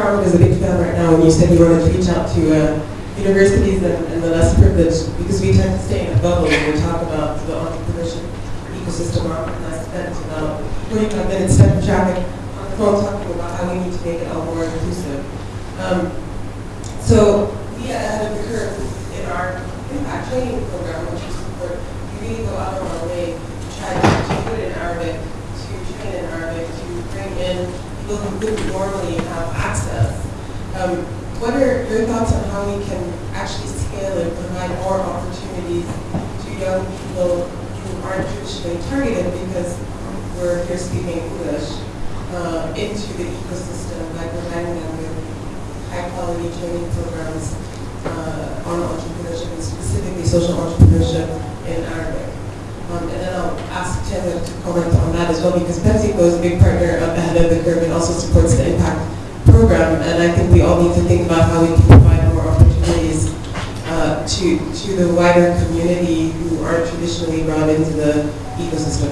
Ahmed is a big fan right now when you said you wanted to reach out to uh, universities and, and the less privileged, because we tend to stay in a bubble when we talk about the entrepreneurship ecosystem. And I spent about 45 minutes traffic on the phone talking about how we need to make it all more inclusive. Um, so we are ahead of the curve in our impact training program, which we support. We really go out of our way to try to, put it in Arabic, to train in Arabic, to bring in people who wouldn't normally have access. Um, what are your thoughts on how we can actually scale and provide more opportunities to young people who aren't traditionally targeted because we're here speaking English uh, into the ecosystem by providing them with high quality training programs uh, on entrepreneurship and specifically social entrepreneurship in Arabic. Um, and then I'll ask Taylor to comment on that as well because PepsiCo is a big partner up ahead of the curve and also supports the impact program. And I think we all need to think about how we can provide more opportunities uh, to, to the wider community who aren't traditionally brought into the ecosystem.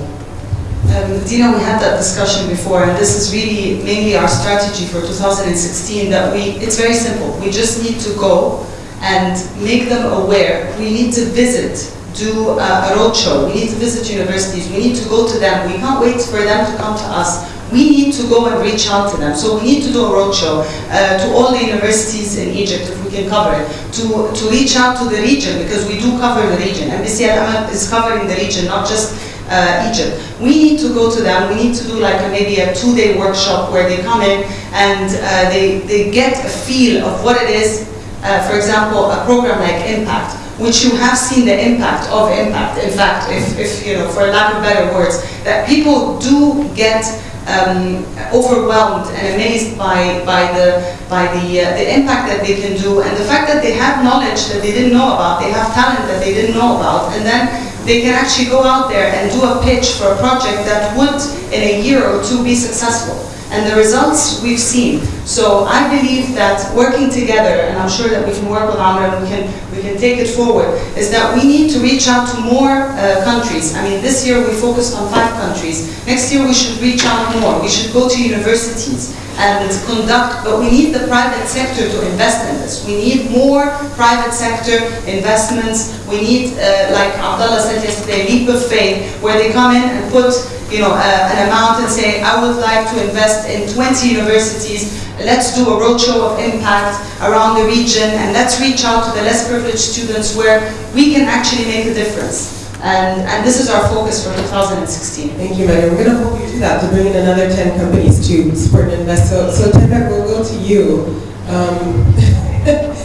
Um, Dina, we had that discussion before, and this is really mainly our strategy for 2016. That we, it's very simple. We just need to go and make them aware. We need to visit, do a, a roadshow. We need to visit universities. We need to go to them. We can't wait for them to come to us. We need to go and reach out to them. So we need to do a roadshow uh, to all the universities in Egypt, if we can cover it, to, to reach out to the region, because we do cover the region. Al Amal is covering the region, not just uh, Egypt. We need to go to them. We need to do like a, maybe a two-day workshop where they come in and uh, they, they get a feel of what it is. Uh, for example, a program like Impact, which you have seen the impact of Impact. In fact, if, if you know, for lack of better words, that people do get um, overwhelmed and amazed by, by, the, by the, uh, the impact that they can do and the fact that they have knowledge that they didn't know about, they have talent that they didn't know about, and then they can actually go out there and do a pitch for a project that would, in a year or two, be successful. And the results we've seen. So I believe that working together, and I'm sure that we can work with Amr and we can, we can take it forward, is that we need to reach out to more uh, countries. I mean, this year we focused on five countries. Next year we should reach out more. We should go to universities and conduct, but we need the private sector to invest in this. We need more private sector investments. We need, uh, like Abdullah said yesterday, leap of faith, where they come in and put you know, uh, an amount and say, I would like to invest in 20 universities, let's do a roadshow of impact around the region, and let's reach out to the less privileged students where we can actually make a difference. And, and this is our focus for 2016. Thank you, Megan. We're going to hope you do that, to bring in another 10 companies to support and invest. So, so Tembek, we'll go to you. Um,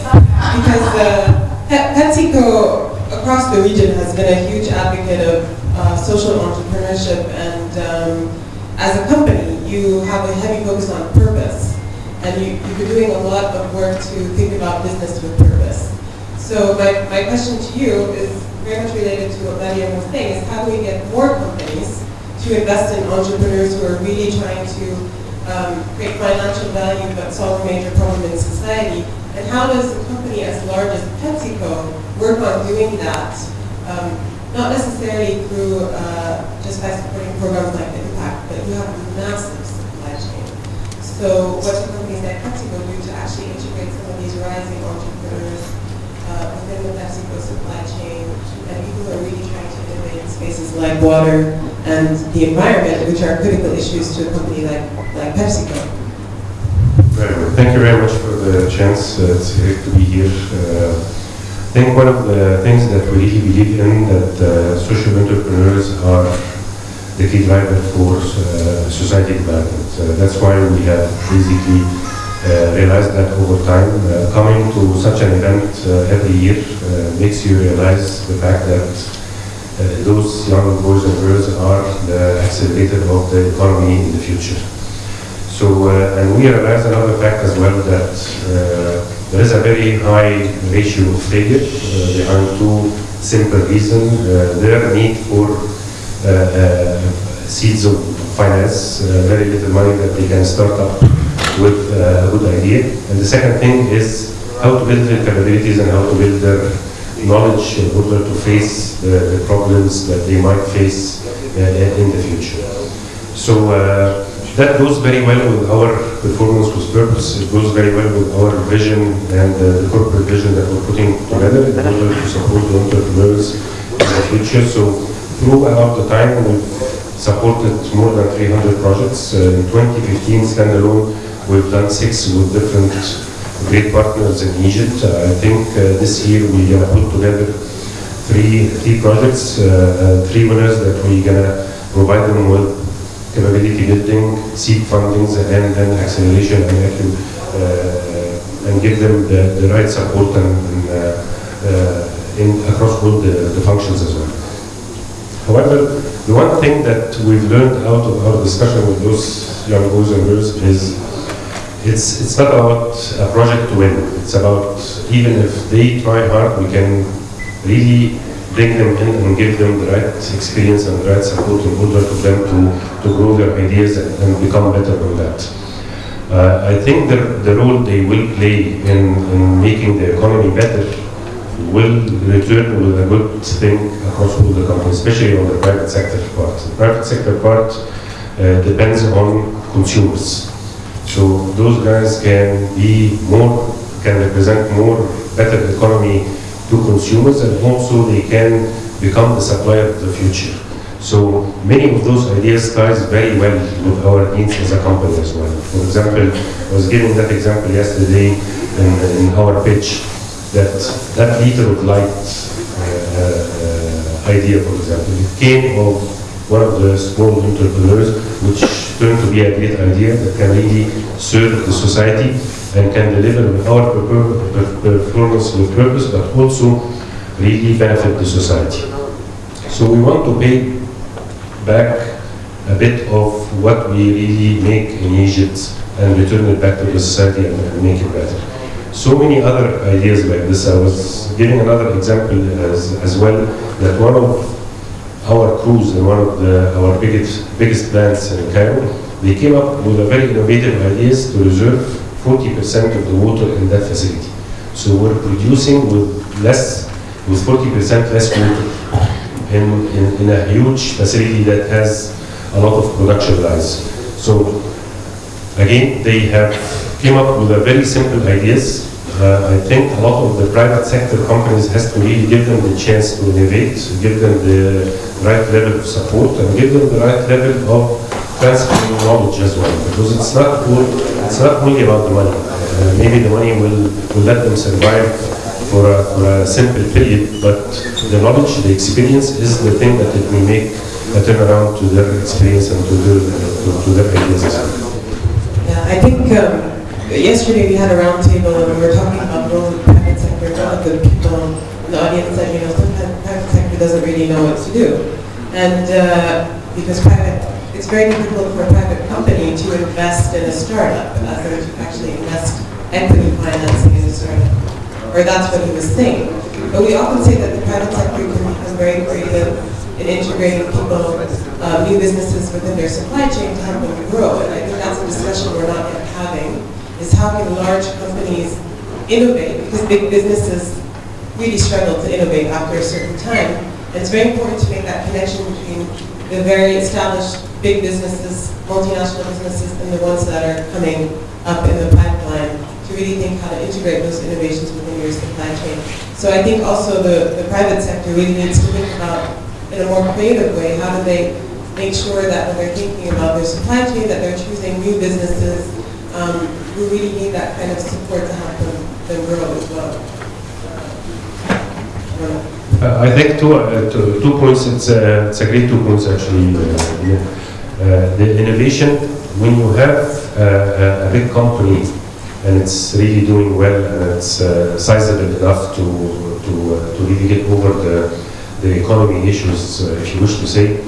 because uh, PepsiCo across the region has been a huge advocate of uh, social entrepreneurship and um, as a company you have a heavy focus on purpose and you, you've been doing a lot of work to think about business with purpose. So my, my question to you is very much related to what Maria was saying, is how do we get more companies to invest in entrepreneurs who are really trying to um, create financial value but solve a major problem in society? And how does a company as large as PepsiCo work on doing that? Um, not necessarily through uh, just by supporting programs like Impact, but you have a massive supply chain. So what do companies like PepsiCo do to actually integrate some of these rising entrepreneurs uh, within the PepsiCo supply chain and people who are really trying to innovate in spaces like water and the environment, which are critical issues to a company like, like PepsiCo? Very well. Thank you very much for the chance. Uh, to be here. Uh, think one of the things that we really believe in that uh, social entrepreneurs are the key driver for uh, society development. Uh, that's why we have basically uh, realized that over time, uh, coming to such an event uh, every year makes you realize the fact that those young boys and girls are the accelerator of the economy in the future. So, and we realize another fact as well that there is a very high ratio of failure uh, are two simple reasons. Uh, their need for uh, seeds of finance, very little money that they can start up with a good idea. And the second thing is how to build their capabilities and how to build their knowledge in order to face the, the problems that they might face uh, in the future. So uh, that goes very well with our performance with purpose. It goes very well with our vision and uh, the corporate vision that we're putting together in order to support the entrepreneurs in the future. So throughout the time, we've supported more than 300 projects. Uh, in 2015 standalone, we've done six with different great partners in Egypt. Uh, I think uh, this year we're gonna put together three three projects, uh, uh, three winners that we're gonna provide them with capability building, seed fundings, and then acceleration and uh, and give them the, the right support and, and uh, uh, in across all the, the functions as well. However, the one thing that we've learned out of our discussion with those young boys and girls is it's, it's not about a project to win. It's about even if they try hard, we can really bring them in and give them the right experience and the right support in order for them to, to grow their ideas and, and become better on that. Uh, I think the, the role they will play in, in making the economy better will return with a good thing across all the companies, especially on the private sector part. The private sector part uh, depends on consumers. So those guys can be more, can represent more better economy to consumers and also they can become the supplier of the future. So many of those ideas ties very well with our needs as a company as well. For example, I was giving that example yesterday in, in our pitch that that liter of light uh, uh, idea, for example, it came of one of the small entrepreneurs which turned to be a great idea that can really serve the society and can deliver with our purpo- per- performance with purpose, but also really benefit the society. So we want to pay back a bit of what we really make in Egypt and return it back to the society and, and make it better. So many other ideas like this. I was giving another example as, as well that one of our crews in one of the, our biggest, biggest plants in Cairo, they came up with a very innovative ideas to reserve 40% of the water in that facility. So we're producing with less, with 40% less water in, in, in a huge facility that has a lot of production lines. So again, they have came up with a very simple ideas. Uh, I think a lot of the private sector companies has to really give them the chance to innovate, give them the right level of support, and give them the right level of transferring knowledge as well. Because it's not it's not only about the money. Uh, maybe the money will, will let them survive for a, for a simple period, but the knowledge, the experience is the thing that it will make a turnaround to their experience and to their, to, to their ideas. Yeah, I think um, yesterday we had a roundtable and we were talking about the the private sector. The people in the audience said, you know, sometimes the private sector doesn't really know what to do. And uh, because private, it's very difficult for a private company to invest in a startup, as in to actually invest equity financing in a startup. Or that's what he was saying. But we often say that the private sector can become very creative in integrating people, uh, new businesses within their supply chain to help them grow. And I think that's a discussion we're not yet having, is how can large companies innovate? Because big businesses really struggle to innovate after a certain time. And it's very important to make that connection between the very established big businesses, multinational businesses, and the ones that are coming up in the pipeline to really think how to integrate those innovations within your supply chain. So I think also the, the private sector really needs to think about in a more creative way, how do they make sure that when they're thinking about their supply chain, that they're choosing new businesses um, who really need that kind of support to help them, them grow as well. Uh, I think two, uh, two, two points, it's, uh, it's a great two points actually. uh. Uh, the innovation, when you have uh, a, big company and it's really doing well and it's sizable enough to, to, to really get over the, the economy issues, if you wish to say,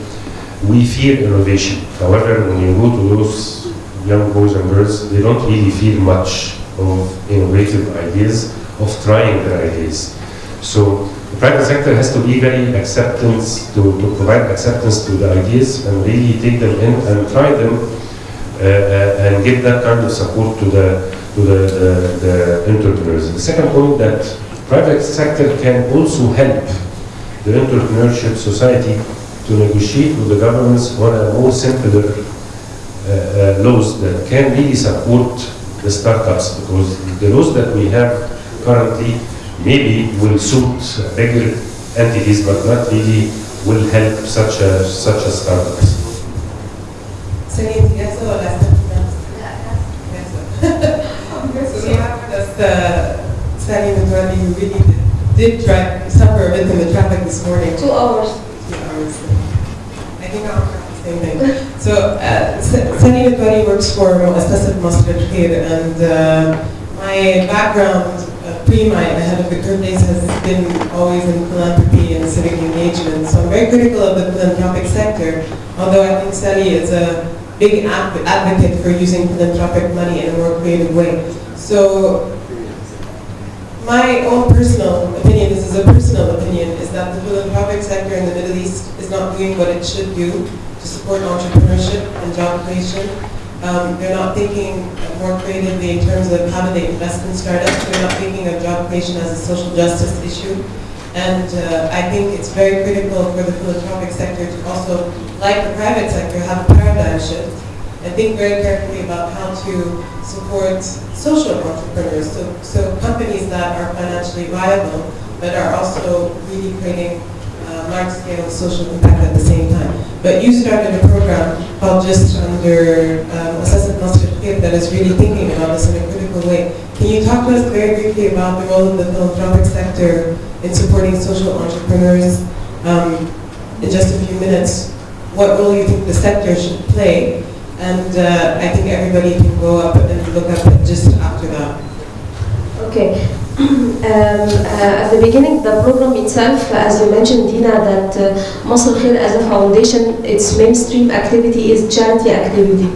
we fear innovation. However, when you go to those young boys and girls, they don't really feel much of innovative ideas, of trying their ideas. So private sector has to be very acceptance, to, to provide acceptance to the ideas and really take them in and try them uh, uh, and give that kind of support to the, to the, the, the entrepreneurs. The second point that private sector can also help the entrepreneurship society to negotiate with the governments on a more simpler uh, laws that can really support the startups because the laws that we have currently maybe will suit bigger entities but not really will help such a such a startups. Celine, yes, or last Yes. So we have with us uh, Sally Madrani, really did drive, suffer a bit in the traffic this morning. Two hours. Two hours. I think I'll have the same thing. So, uh, Sally Madrani works for Muassasat Masr al-Khair, and uh, my background pre my ahead of the days has been always in philanthropy and civic engagement. So I'm very critical of the philanthropic sector, although I think Sally is a big adv- advocate for using philanthropic money in a more creative way. So my own personal opinion, this is a personal opinion, is that the philanthropic sector in the Middle East is not doing what it should do to support entrepreneurship and job creation. Um, they're not thinking more creatively in terms of how do they invest in startups. They're not thinking of job creation as a social justice issue. And uh, I think it's very critical for the philanthropic sector to also, like the private sector, have a paradigm shift and think very carefully about how to support social entrepreneurs, so, so companies that are financially viable, but are also really creating large-scale social impact at the same time. But you started a program called Just under um, Assessment Master Kit that is really thinking about this in a critical way. Can you talk to us very briefly about the role of the philanthropic sector in supporting social entrepreneurs um, in just a few minutes? What role do you think the sector should play and uh, I think everybody can go up and look up just after that. Okay. Um, uh, at the beginning, the program itself, as you mentioned, Dina, that uh, Masr Khair as a foundation, its mainstream activity is charity activity.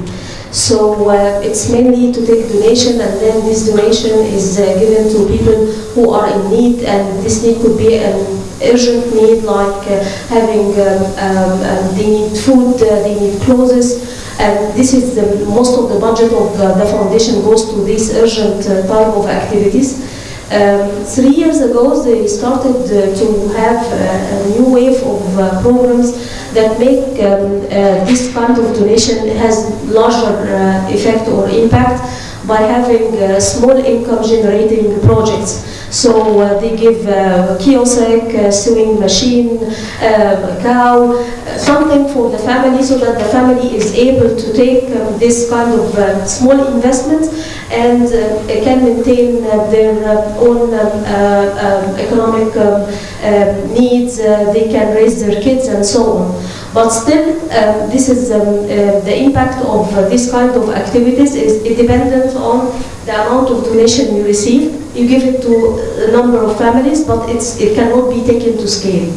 So uh, it's mainly to take donation, and then this donation is uh, given to people who are in need, and this need could be an urgent need, like uh, having um, um, um, they need food, uh, they need clothes, and this is the most of the budget of the, the foundation goes to these urgent uh, type of activities. Um, three years ago, they started uh, to have uh, a new wave of uh, programs that make um, uh, this kind of donation has larger uh, effect or impact by having uh, small income generating projects. So uh, they give uh, kiosk, uh, sewing machine, uh, cow, something for the family so that the family is able to take um, this kind of uh, small investment and uh, can maintain uh, their uh, own um, um, economic um, um, needs, they can raise their kids and so on. But still, um, this is um, uh, the impact of uh, this kind of activities is dependent on the amount of donation you receive. You give it to a number of families, but it cannot be taken to scale.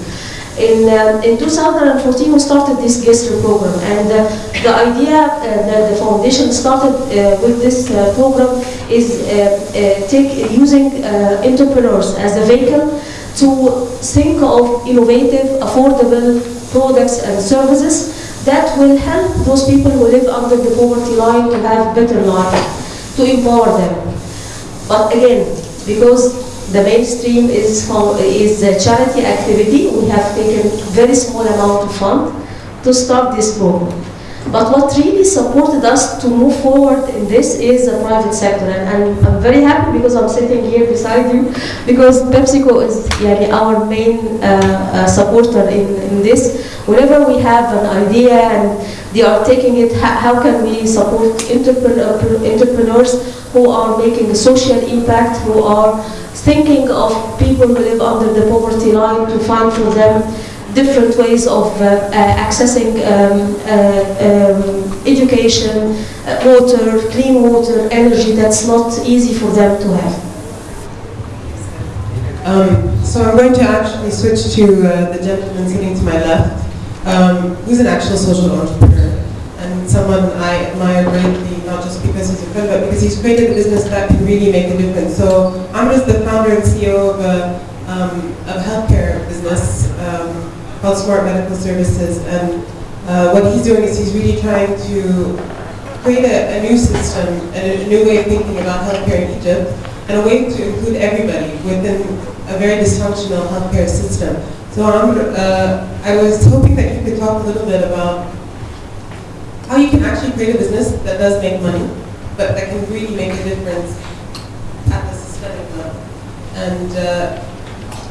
In, uh, in 2014, we started this GESR program, and uh, the idea uh, that the foundation started uh, with this uh, program is take, using entrepreneurs as a vehicle to think of innovative, affordable products and services that will help those people who live under the poverty line to have better life, to empower them. But again, because the mainstream is, for, is a charity activity, we have taken very small amount of fund to start this program. But what really supported us to move forward in this is the private sector. And, and I'm very happy because I'm sitting here beside you, because PepsiCo is our main uh, uh, supporter in, in this. Whenever we have an idea and they are taking it, how, can we support entrepreneur, entrepreneurs who are making a social impact, who are thinking of people who live under the poverty line to find for them different ways of uh, uh, accessing um, uh, um, education, water, clean water, energy that's not easy for them to have. Um, so I'm going to actually switch to the gentleman sitting to my left, um, who's an actual social entrepreneur and someone I admire greatly, not just because he's a friend, but because he's created a business that can really make a difference. So I'm just the founder and CEO of a um, healthcare business um, called Smart Medical Services, and uh, what he's doing is he's really trying to create a, a new system and a new way of thinking about healthcare in Egypt, and a way to include everybody within a very dysfunctional healthcare system. So uh, I was hoping that you could talk a little bit about how you can actually create a business that does make money, but that can really make a difference at the systemic level. And uh,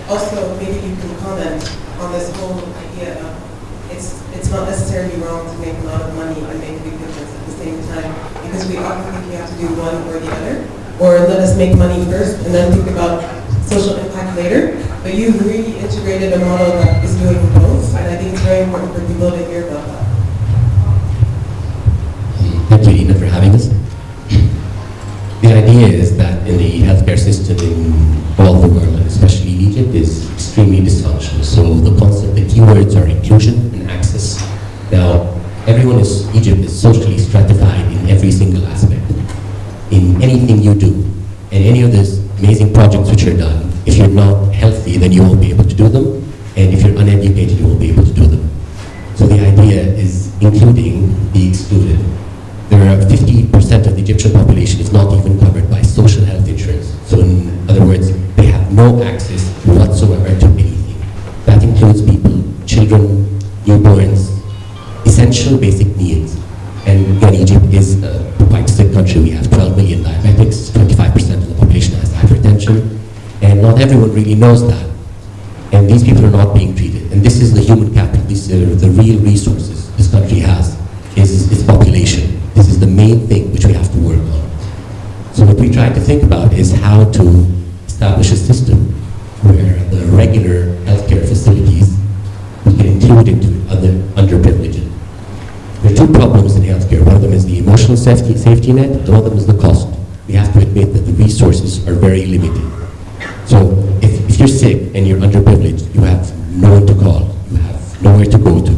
also, maybe you can comment on this whole idea of it's, it's not necessarily wrong to make a lot of money and make a big difference at the same time, because we often think you have to do one or the other, or let us make money first and then think about social impact later. But you've really integrated a model that is doing both, and I think it's very important for people to hear about that. Thank you, Ina, for having us. The idea is that in the healthcare system in all the world, especially in Egypt, is extremely dysfunctional. So the concept, the keywords are inclusion and access. Now, everyone in Egypt is socially stratified in every single aspect. In anything you do, and any of these amazing projects which are done, if you're not healthy, then you won't be able to do them. And if you're uneducated, you won't be able to do them. So the idea is including the excluded. There are 50% of the Egyptian population is not even covered by social health insurance. So in other words, they have no access everyone really knows that. And these people are not being treated. And this is the human capital. These are the real resources this country has, is its population. This is the main thing which we have to work on. So what we try to think about is how to establish a system where the regular healthcare facilities we can include into other underprivileged. There are two problems in healthcare. One of them is the emotional safety, safety net, and one of them is the cost. We have to admit that the resources are very limited. So if, if you're sick and you're underprivileged, you have no one to call, you have nowhere to go to,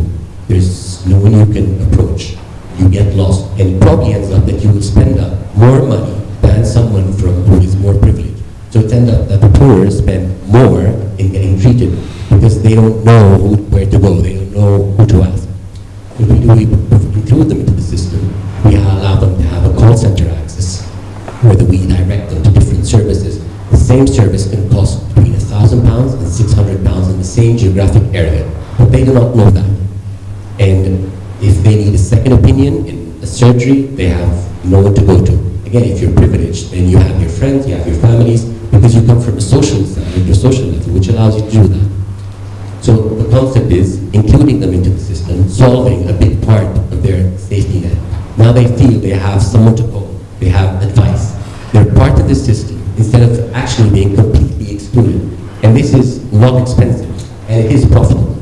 there's no one you can approach, you get lost, and it probably ends up that you will spend up more money than someone from who is more privileged. So it ends up that the poor spend more in getting treated because they don't know who, where to go, they don't know who to ask. If we do we include them into the system, we allow them to have a call center access, whether we direct them to different services. The same service can cost between a thousand pounds and six hundred pounds in the same geographic area, but they do not know that. And if they need a second opinion in a surgery, they have no one to go to. Again, if you're privileged, then you have your friends, you have your families, because you come from a social standard, your social level, which allows you to do that. So the concept is including them into the system, solving a big part of their safety net. Now they feel they have someone to call, they have advice. They're part of the system instead of actually being completely excluded. And this is not expensive, and it is profitable.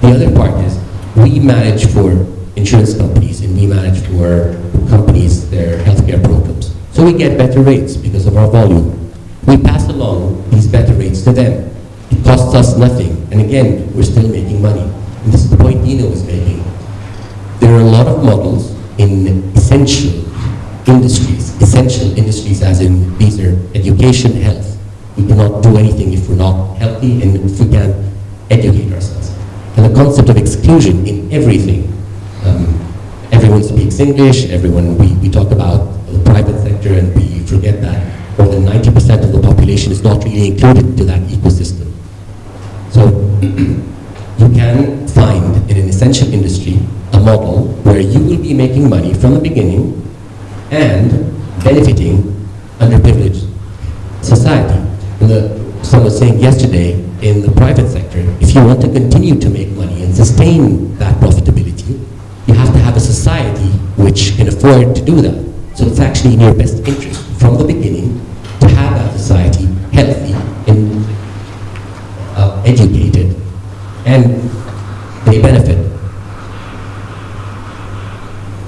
The other part is we manage for insurance companies and we manage for companies their healthcare programs. So we get better rates because of our volume. We pass along these better rates to them. It costs us nothing. And again, we're still making money. And this is the point Dina was making. There are a lot of models in essential industries, essential industries as in these are education, health. We cannot do anything if we're not healthy and if we can't educate ourselves. And the concept of exclusion in everything. Um, everyone speaks English, everyone, we, we talk about the private sector and we forget that more than 90% of the population is not really included into that ecosystem. So you can find in an essential industry a model where you will be making money from the beginning and benefiting underprivileged society. Someone was saying yesterday in the private sector, if you want to continue to make money and sustain that profitability, you have to have a society which can afford to do that. So it's actually in your best interest from the beginning to have that society healthy and uh, educated and they benefit.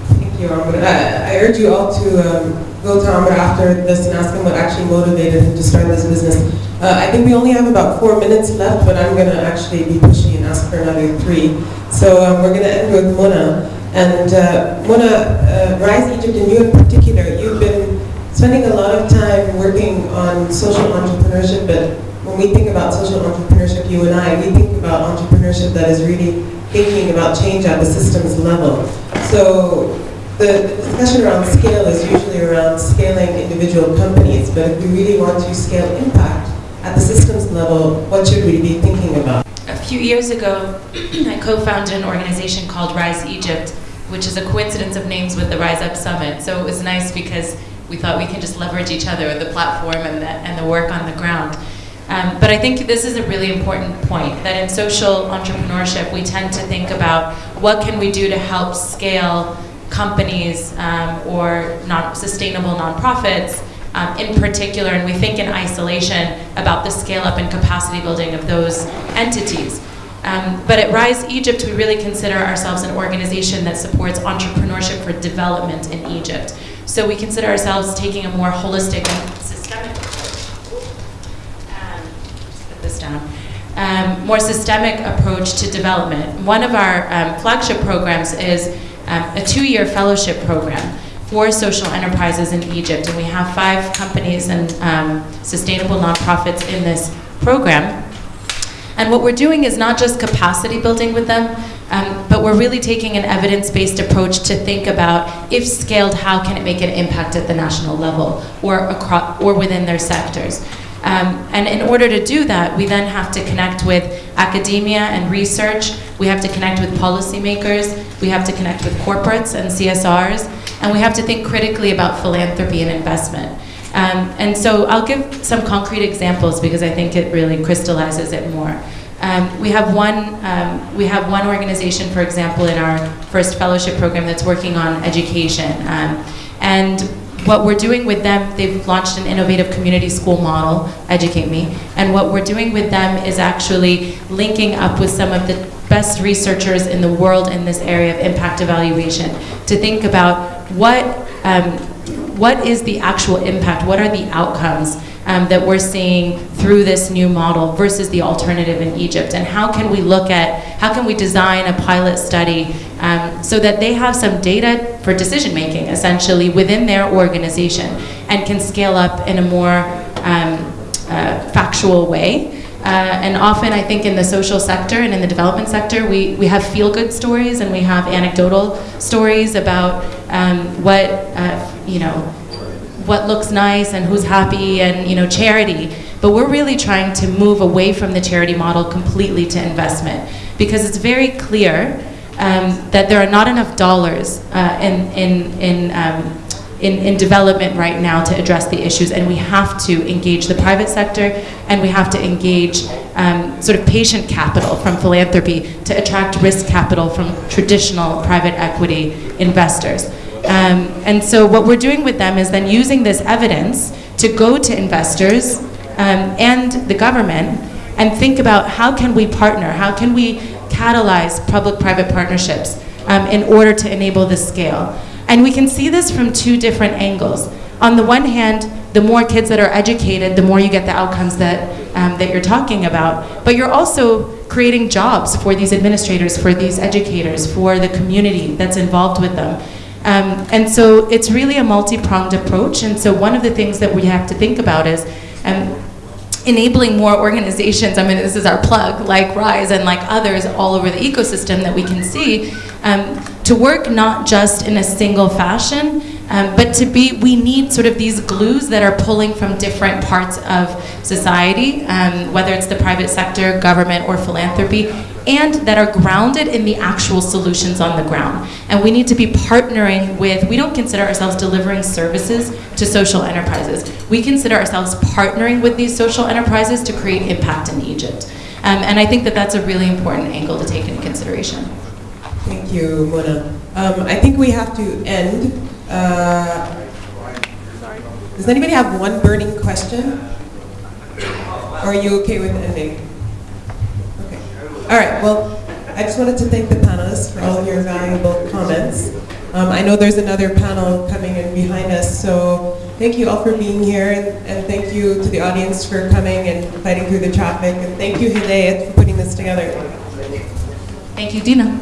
Thank you, I urge you all to um, go to Ahmed after this and ask him what actually motivated him to start this business. Uh, I think we only have about four minutes left, but I'm going to actually be pushing and ask for another three. So um, we're going to end with Mona. And uh, Mona, uh, Rise Egypt and you in particular, you've been spending a lot of time working on social entrepreneurship, but when we think about social entrepreneurship, you and I, we think about entrepreneurship that is really thinking about change at the systems level. So the, discussion around scale is usually around scaling individual companies, but if we really want to scale impact at the systems level, what should we be thinking about? A few years ago, I co-founded an organization called Rise Egypt, which is a coincidence of names with the Rise Up Summit. So it was nice because we thought we can just leverage each other, with the platform and the, and the work on the ground. Um, but I think this is a really important point that in social entrepreneurship, we tend to think about what can we do to help scale companies um, or non sustainable nonprofits um, in particular, and we think in isolation about the scale up and capacity building of those entities. Um, but at Rise Egypt, we really consider ourselves an organization that supports entrepreneurship for development in Egypt. So we consider ourselves taking a more holistic and systemic approach. Um, just put this down. Um, more systemic approach to development. One of our um, flagship programs is um, a two-year fellowship program for social enterprises in Egypt, and we have five companies and um, sustainable nonprofits in this program. And what we're doing is not just capacity building with them, um, but we're really taking an evidence-based approach to think about, if scaled, how can it make an impact at the national level or, across, or within their sectors. Um, and in order to do that, we then have to connect with academia and research, we have to connect with policymakers, we have to connect with corporates and CSRs, and we have to think critically about philanthropy and investment. Um, and so I'll give some concrete examples because I think it really crystallizes it more. Um, we have one um, we have one organization, for example, in our first fellowship program that's working on education, um, and what we're doing with them, they've launched an innovative community school model, Educate Me, and what we're doing with them is actually linking up with some of the best researchers in the world in this area of impact evaluation to think about what um, what is the actual impact, what are the outcomes um, that we're seeing through this new model versus the alternative in Egypt, and how can we look at, how can we design a pilot study um, so that they have some data for decision making essentially within their organization and can scale up in a more um, uh, factual way. Uh, and often, I think in the social sector and in the development sector, we, we have feel good stories and we have anecdotal stories about um, what, uh, you know, what looks nice and who's happy and, you know, charity. But we're really trying to move away from the charity model completely to investment because it's very clear um, that there are not enough dollars uh, in, in, in um, in, in development right now to address the issues, and we have to engage the private sector, and we have to engage um, sort of patient capital from philanthropy to attract risk capital from traditional private equity investors. Um, and so what we're doing with them is then using this evidence to go to investors um, and the government and think about how can we partner, how can we catalyze public-private partnerships um, in order to enable this scale. And we can see this from two different angles. On the one hand, the more kids that are educated, the more you get the outcomes that, um, that you're talking about. But you're also creating jobs for these administrators, for these educators, for the community that's involved with them. Um, and so it's really a multi-pronged approach. And so one of the things that we have to think about is um, enabling more organizations, I mean, this is our plug, like RISE and like others all over the ecosystem that we can see, um, to work not just in a single fashion, um, but to be, we need sort of these glues that are pulling from different parts of society, um, whether it's the private sector, government, or philanthropy, and that are grounded in the actual solutions on the ground. And we need to be partnering with, we don't consider ourselves delivering services to social enterprises. We consider ourselves partnering with these social enterprises to create impact in Egypt. Um, and I think that that's a really important angle to take into consideration. Thank you, Mona. Um, I think we have to end. Uh, does anybody have one burning question? Or are you okay with ending? All right, well, I just wanted to thank the panelists for all of your valuable comments. Um, I know there's another panel coming in behind us, so thank you all for being here, and, and thank you to the audience for coming and fighting through the traffic, and thank you, Hidayat, for putting this together. Thank you, Dina.